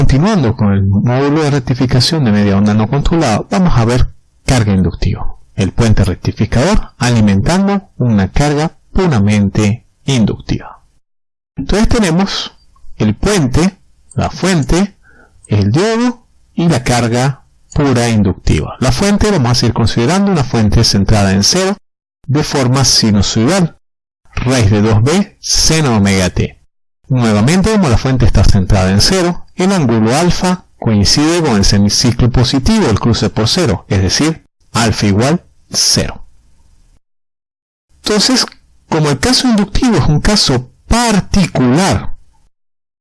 continuando con el módulo de rectificación de media onda no controlado, vamos a ver carga inductiva. El puente rectificador alimentando una carga puramente inductiva. Entonces tenemos el puente, la fuente, el diodo y la carga pura inductiva. La fuente vamos a seguir considerando una fuente centrada en cero de forma sinusoidal, raíz de 2b seno omega t. Nuevamente, como la fuente está centrada en cero, el ángulo alfa coincide con el semiciclo positivo del cruce por cero, es decir, alfa igual 0. Entonces, como el caso inductivo es un caso particular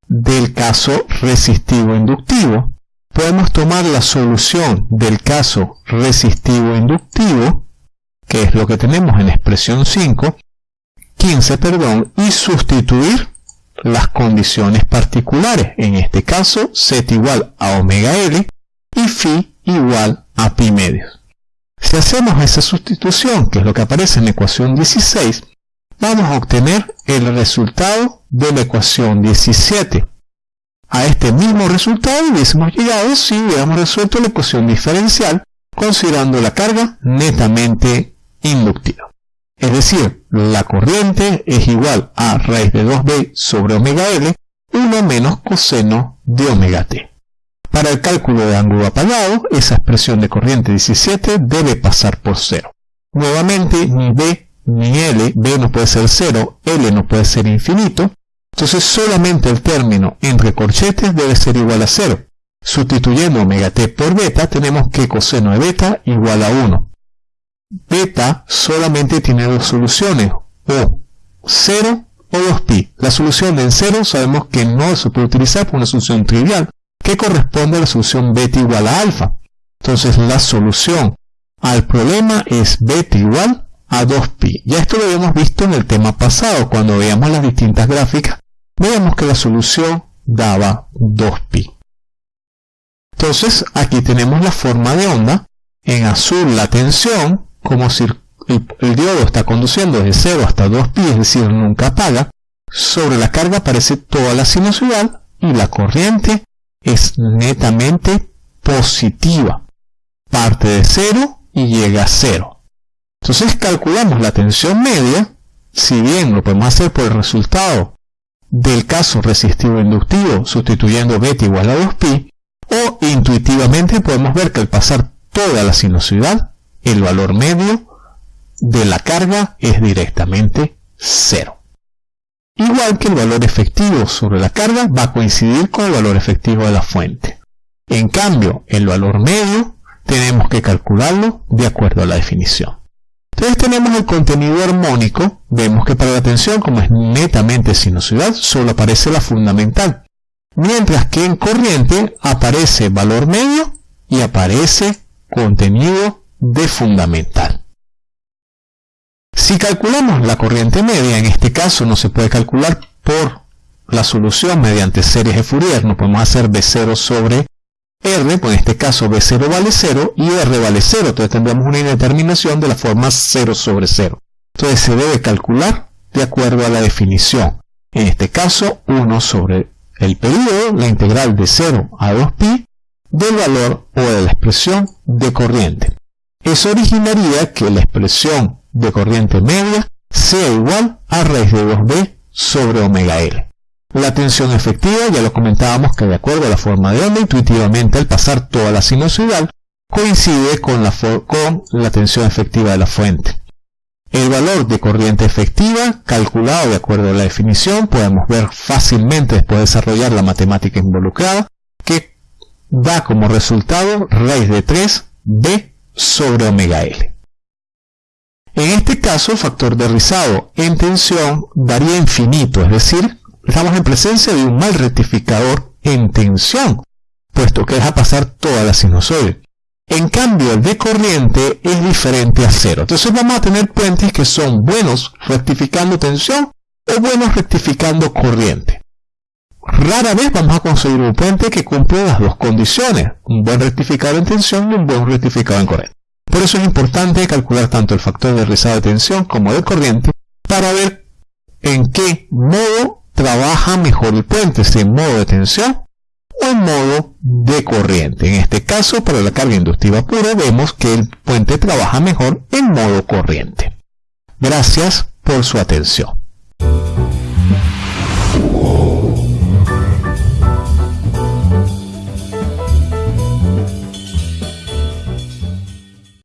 del caso resistivo inductivo, podemos tomar la solución del caso resistivo inductivo, que es lo que tenemos en expresión 5, 15, perdón, y sustituir las condiciones particulares, en este caso z igual a omega L y phi igual a pi medios. Si hacemos esa sustitución, que es lo que aparece en la ecuación 16, vamos a obtener el resultado de la ecuación 17. A este mismo resultado hubiésemos llegado si hubiéramos resuelto la ecuación diferencial considerando la carga netamente inductiva. Es decir, la corriente es igual a raíz de 2b sobre omega L, 1 menos coseno de omega t. Para el cálculo de ángulo apagado, esa expresión de corriente 17 debe pasar por 0. Nuevamente, ni b ni L, B no puede ser 0, L no puede ser infinito, entonces solamente el término entre corchetes debe ser igual a 0. Sustituyendo omega t por beta, tenemos que coseno de beta igual a 1. Beta solamente tiene dos soluciones, o 0 o 2pi. La solución en 0 sabemos que no se puede utilizar por una solución trivial, que corresponde a la solución beta igual a alfa. Entonces la solución al problema es beta igual a 2pi. Ya esto lo habíamos visto en el tema pasado, cuando veíamos las distintas gráficas, veíamos que la solución daba 2pi. Entonces aquí tenemos la forma de onda, en azul la tensión, como si el, diodo está conduciendo desde 0 hasta 2pi, es decir, nunca apaga, sobre la carga aparece toda la sinusoidal y la corriente es netamente positiva. Parte de 0 y llega a 0. Entonces calculamos la tensión media, si bien lo podemos hacer por el resultado del caso resistivo inductivo sustituyendo beta igual a 2pi, o intuitivamente podemos ver que al pasar toda la sinusoidal, el valor medio de la carga es directamente 0. Igual que el valor efectivo sobre la carga va a coincidir con el valor efectivo de la fuente. En cambio, el valor medio tenemos que calcularlo de acuerdo a la definición. Entonces tenemos el contenido armónico, vemos que para la tensión, como es netamente sinusoidal, solo aparece la fundamental, mientras que en corriente aparece valor medio y aparece contenido de fundamental. Si calculamos la corriente media, en este caso no se puede calcular por la solución mediante series de Fourier, no podemos hacer B0 sobre R, pues en este caso B0 vale 0 y R vale 0, entonces tendremos una indeterminación de la forma 0 sobre 0. Entonces se debe calcular de acuerdo a la definición. En este caso, 1 sobre el periodo, la integral de 0 a 2pi, del valor o de la expresión de corriente. Eso originaría que la expresión de corriente media sea igual a raíz de 2b sobre omega L. La tensión efectiva, ya lo comentábamos que de acuerdo a la forma de onda, intuitivamente al pasar toda la sinusoidal, coincide con la, con la tensión efectiva de la fuente. El valor de corriente efectiva, calculado de acuerdo a la definición, podemos ver fácilmente después de desarrollar la matemática involucrada, que da como resultado raíz de 3 B sobre omega L. En este caso, el factor de rizado en tensión daría infinito, es decir, estamos en presencia de un mal rectificador en tensión, puesto que deja pasar toda la sinusoide. En cambio, el de corriente es diferente a cero. Entonces vamos a tener puentes que son buenos rectificando tensión o buenos rectificando corriente. Rara vez vamos a conseguir un puente que cumple las dos condiciones, un buen rectificador en tensión y un buen rectificador en corriente. Por eso es importante calcular tanto el factor de rizado de tensión como de corriente para ver en qué modo trabaja mejor el puente, si en modo de tensión o en modo de corriente. En este caso, para la carga inductiva pura, vemos que el puente trabaja mejor en modo corriente. Gracias por su atención.